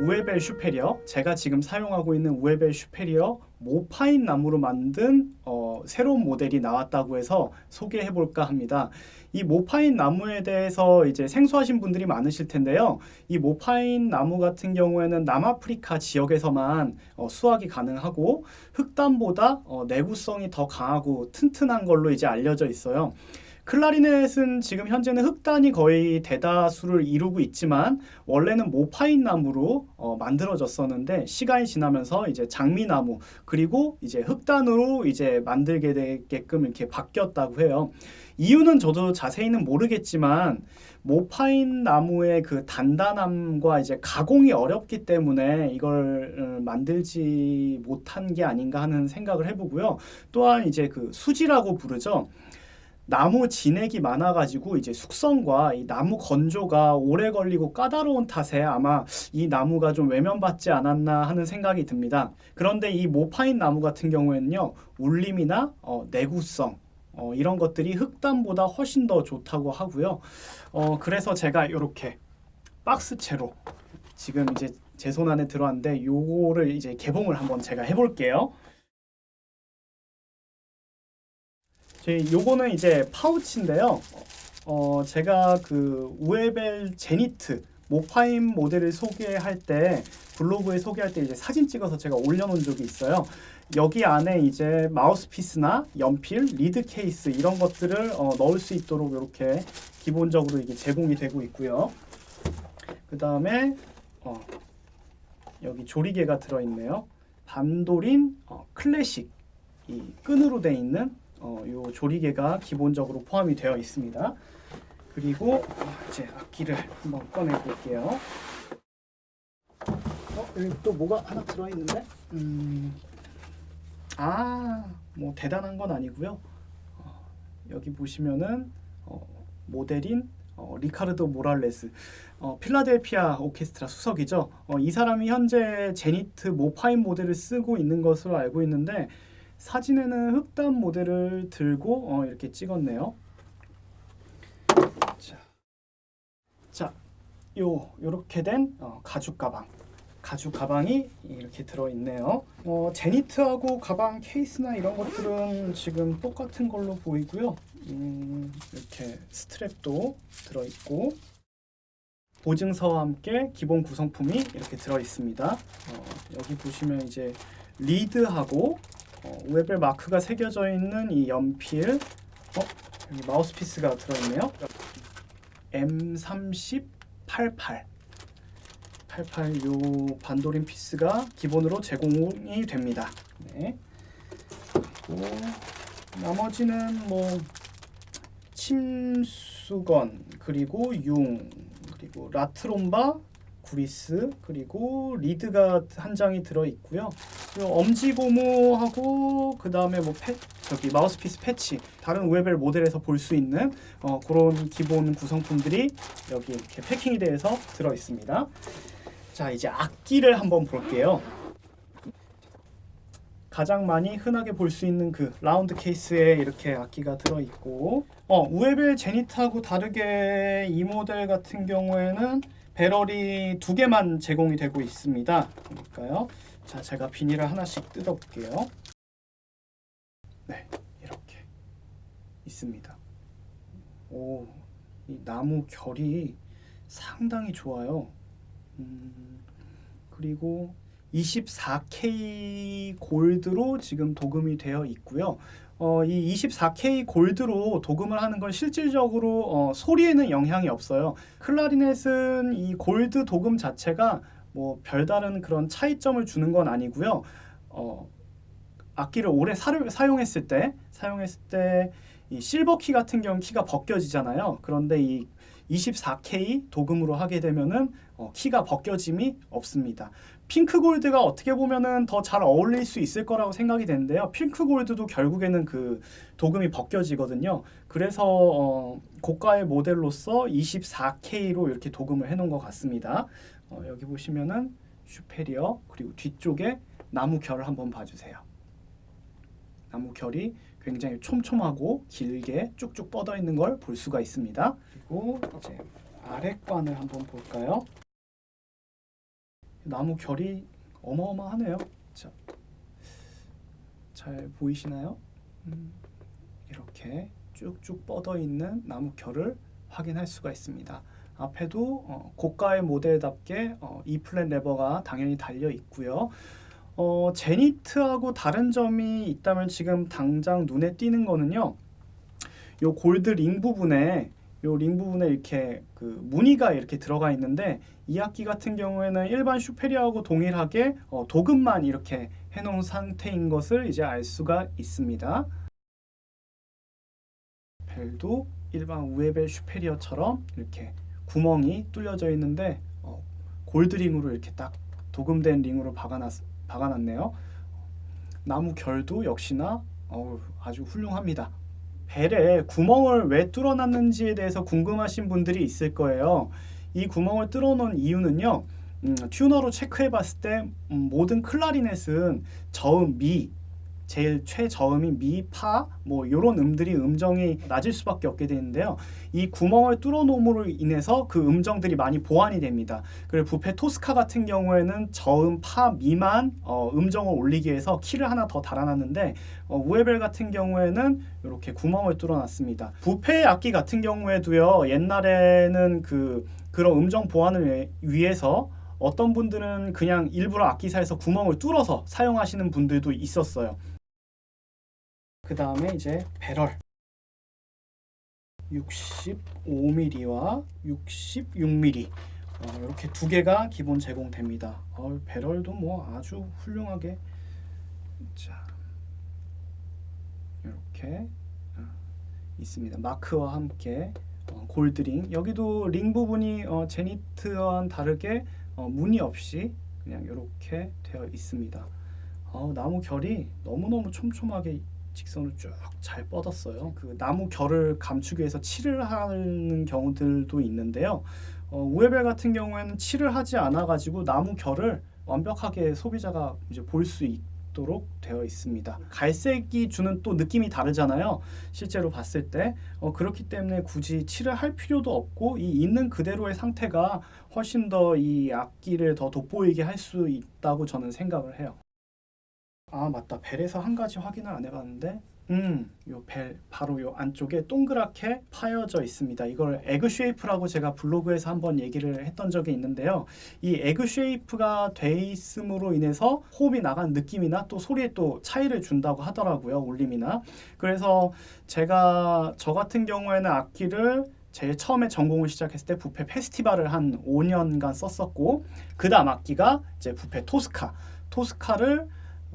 우에벨 슈페리어 제가 지금 사용하고 있는 우에벨 슈페리어 모파인 나무로 만든 어, 새로운 모델이 나왔다고 해서 소개해 볼까 합니다. 이 모파인 나무에 대해서 이제 생소하신 분들이 많으실 텐데요. 이 모파인 나무 같은 경우에는 남아프리카 지역에서만 어, 수확이 가능하고 흑단보다 어, 내구성이 더 강하고 튼튼한 걸로 이제 알려져 있어요. 클라리넷은 지금 현재는 흑단이 거의 대다수를 이루고 있지만 원래는 모파인 나무로 어, 만들어졌었는데 시간이 지나면서 이제 장미나무 그리고 이제 흑단으로 이제 만들게 되게끔 이렇게 바뀌었다고 해요. 이유는 저도 자세히는 모르겠지만 모파인 나무의 그 단단함과 이제 가공이 어렵기 때문에 이걸 어, 만들지 못한 게 아닌가 하는 생각을 해보고요. 또한 이제 그 수지라고 부르죠. 나무 진액이 많아가지고 이제 숙성과 이 나무 건조가 오래 걸리고 까다로운 탓에 아마 이 나무가 좀 외면받지 않았나 하는 생각이 듭니다. 그런데 이 모파인 나무 같은 경우에는요, 울림이나 어, 내구성 어, 이런 것들이 흑단보다 훨씬 더 좋다고 하고요. 어, 그래서 제가 이렇게 박스채로 지금 이제 제 손 안에 들어왔는데 요거를 이제 개봉을 한번 제가 해볼게요. 제 요거는 이제 파우치인데요. 어, 제가 그 Uebel Zenit mopane 모델을 소개할 때 블로그에 소개할 때 이제 사진 찍어서 제가 올려놓은 적이 있어요. 여기 안에 이제 마우스피스나 연필, 리드 케이스 이런 것들을 어, 넣을 수 있도록 이렇게 기본적으로 이게 제공이 되고 있고요. 그 다음에 어, 여기 조리개가 들어있네요. Vandoren 어, 클래식 이 끈으로 돼 있는 어, 요 조리개가 기본적으로 포함이 되어 있습니다. 그리고 이제 악기를 한번 꺼내 볼게요. 어, 여기 또 뭐가 하나 들어 있는데? 음, 아, 뭐 대단한 건 아니고요. 어, 여기 보시면은 어, 모델인 어, 리카르도 모랄레스 어, 필라델피아 오케스트라 수석이죠. 어, 이 사람이 현재 제니트 모파인 모델을 쓰고 있는 것으로 알고 있는데 사진에는 흑단 모델을 들고 어, 이렇게 찍었네요. 자, 자, 요 요렇게 된 어, 가죽 가방. 가죽 가방이 이렇게 들어 있네요. 어, 제니트하고 가방 케이스나 이런 것들은 지금 똑같은 걸로 보이고요. 음, 이렇게 스트랩도 들어 있고 보증서와 함께 기본 구성품이 이렇게 들어 있습니다. 어, 여기 보시면 이제 리드하고 어, 웨벨 마크가 새겨져 있는 이 연필 어? 여기 마우스피스가 들어있네요 M3088 88 요 반도린 피스가 기본으로 제공이 됩니다 네. 그리고 나머지는 뭐 침수건 그리고 융 그리고 La Tromba 구리스 그리고 리드가 한 장이 들어 있고요. 엄지 고무하고 그 다음에 뭐 패, 저기 마우스피스 패치 다른 Uebel 모델에서 볼 수 있는 어, 그런 기본 구성품들이 여기 이렇게 패킹이 되어서 들어 있습니다. 자 이제 악기를 한번 볼게요. 가장 많이 흔하게 볼 수 있는 그 라운드 케이스에 이렇게 악기가 들어 있고 어, Uebel Zenit하고 다르게 이 모델 같은 경우에는 배럴이 두 개만 제공이 되고 있습니다. 볼까요? 자, 제가 비닐을 하나씩 뜯어볼게요. 네, 이렇게 있습니다. 오, 이 나무 결이 상당히 좋아요. 음, 그리고 24K 골드로 지금 도금이 되어 있고요. 어, 이 24K 골드로 도금을 하는 건 실질적으로 어, 소리에는 영향이 없어요. 클라리넷은 이 골드 도금 자체가 뭐 별다른 그런 차이점을 주는 건 아니고요. 어, 악기를 오래 사, 사용했을 때 사용했을 때 이 실버 키 같은 경우 키가 벗겨지잖아요. 그런데 이 24K 도금으로 하게 되면은 어, 키가 벗겨짐이 없습니다. 핑크 골드가 어떻게 보면은 더 잘 어울릴 수 있을 거라고 생각이 되는데요. 핑크 골드도 결국에는 그 도금이 벗겨지거든요. 그래서 어, 고가의 모델로서 24K로 이렇게 도금을 해놓은 것 같습니다. 어, 여기 보시면은 슈페리어 그리고 뒤쪽에 나무 결을 한번 봐주세요. 나무 결이 굉장히 촘촘하고 길게 쭉쭉 뻗어 있는 걸 볼 수가 있습니다. 그리고 이제 아랫관을 한번 볼까요? 나무 결이 어마어마하네요. 자, 잘 보이시나요? 음, 이렇게 쭉쭉 뻗어 있는 나무 결을 확인할 수가 있습니다. 앞에도 어, 고가의 모델답게 어, E flat 레버가 당연히 달려 있고요. 어, Zenit하고 다른 점이 있다면 지금 당장 눈에 띄는 거는요. 요 골드 링 부분에 요 링 부분에 이렇게 그 무늬가 이렇게 들어가 있는데 이 악기 같은 경우에는 일반 Superior하고 동일하게 어, 도금만 이렇게 해놓은 상태인 것을 이제 알 수가 있습니다. 벨도 일반 우에벨 슈페리어처럼 이렇게 구멍이 뚫려져 있는데 어, 골드링으로 이렇게 딱 도금된 링으로 박아놨, 박아놨네요. 나무 결도 역시나 어우, 아주 훌륭합니다. 벨에 구멍을 왜 뚫어놨는지에 대해서 궁금하신 분들이 있을 거예요. 이 구멍을 뚫어놓은 이유는요. 음, 튜너로 체크해봤을 때 음, 모든 클라리넷은 저음 미 제일 최저음인 미, 파, 뭐 이런 음들이 음정이 낮을 수밖에 없게 되는데요. 이 구멍을 뚫어놓음으로 인해서 그 음정들이 많이 보완이 됩니다. 그리고 부페 토스카 같은 경우에는 저음, 파, 미만 어, 음정을 올리기 위해서 키를 하나 더 달아놨는데 어, 우에벨 같은 경우에는 이렇게 구멍을 뚫어놨습니다. 부페 악기 같은 경우에도요. 옛날에는 그 그런 음정 보완을 위해서 어떤 분들은 그냥 일부러 악기사에서 구멍을 뚫어서 사용하시는 분들도 있었어요. 그 다음에 이제 배럴 65mm와 66mm 어, 이렇게 두 개가 기본 제공됩니다. 어, 배럴도 뭐 아주 훌륭하게 자 이렇게 어, 있습니다. 마크와 함께 어, 골드링 여기도 링 부분이 어, 제니트와는 다르게 어, 무늬 없이 그냥 이렇게 되어 있습니다. 어, 나무 결이 너무너무 촘촘하게 직선을 쭉 잘 뻗었어요. 그 나무 결을 감추기 위해서 칠을 하는 경우들도 있는데요. 어, 우에벨 같은 경우에는 칠을 하지 않아 가지고 나무 결을 완벽하게 소비자가 이제 볼 수 있도록 되어 있습니다. 갈색이 주는 또 느낌이 다르잖아요. 실제로 봤을 때 어, 그렇기 때문에 굳이 칠을 할 필요도 없고 이 있는 그대로의 상태가 훨씬 더 이 악기를 더 돋보이게 할 수 있다고 저는 생각을 해요. 아 맞다. 벨에서 한 가지 확인을 안 해봤는데 음요 벨 바로 요 안쪽에 동그랗게 파여져 있습니다. 이걸 egg shape라고 제가 블로그에서 한번 얘기를 했던 적이 있는데요. 이 egg shape가 돼 있음으로 인해서 호흡이 나간 느낌이나 또 소리에 또 차이를 준다고 하더라고요 울림이나. 그래서 제가 저 같은 경우에는 악기를 제일 처음에 전공을 시작했을 때 Buffet Festival을 한 5년간 썼었고 그 다음 악기가 이제 Buffet Tosca. Tosca를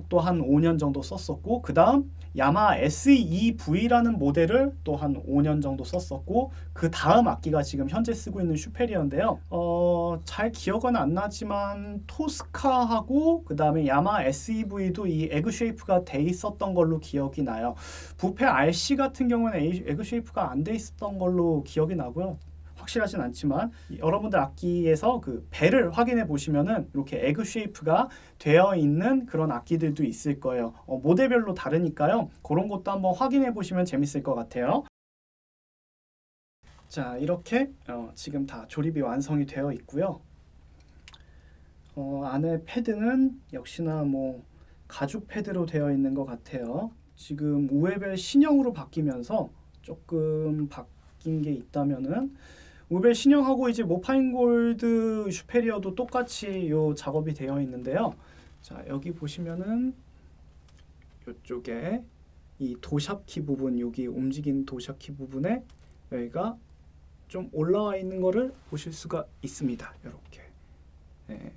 또 한 5년 정도 썼었고 그 다음 Yamaha SEV라는 모델을 또 한 5년 정도 썼었고 그 다음 악기가 지금 현재 쓰고 있는 Superior인데요. 어, 잘 기억은 안 나지만 Tosca하고 그 다음에 Yamaha SEV도 이 egg shape가 돼 있었던 걸로 기억이 나요. Buffet RC 같은 경우는 egg shape가 안 돼 있었던 걸로 기억이 나고요 확실하진 않지만 여러분들 악기에서 그 벨을 확인해 보시면은 이렇게 egg shape가 되어 있는 그런 악기들도 있을 거예요. 어, 모델별로 다르니까요. 그런 것도 한번 확인해 보시면 재밌을 것 같아요. 자 이렇게 어, 지금 다 조립이 완성이 되어 있고요. 어, 안에 패드는 역시나 뭐 가죽 패드로 되어 있는 것 같아요. 지금 우에벨 신형으로 바뀌면서 조금 바뀐 게 있다면은 우벨 신형하고 이제 모파인 골드 슈페리어도 똑같이 요 작업이 되어 있는데요. 자 여기 보시면은 이쪽에 이 도샵키 부분 여기 움직이는 도샵키 부분에 여기가 좀 올라와 있는 거를 보실 수가 있습니다. 이렇게 네,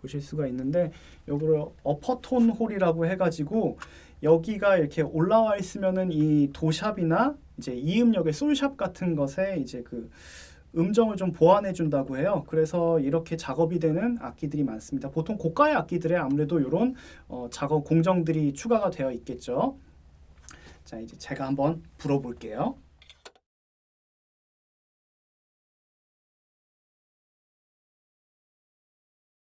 보실 수가 있는데 요거를 어퍼톤 홀이라고 해가지고 여기가 이렇게 올라와 있으면은 이 도샵이나 이제 이음역의 솔샵 같은 것에 이제 그 음정을 좀 보완해 준다고 해요. 그래서 이렇게 작업이 되는 악기들이 많습니다. 보통 고가의 악기들에 아무래도 이런 어, 작업 공정들이 추가가 되어 있겠죠. 자 이제 제가 한번 불어볼게요.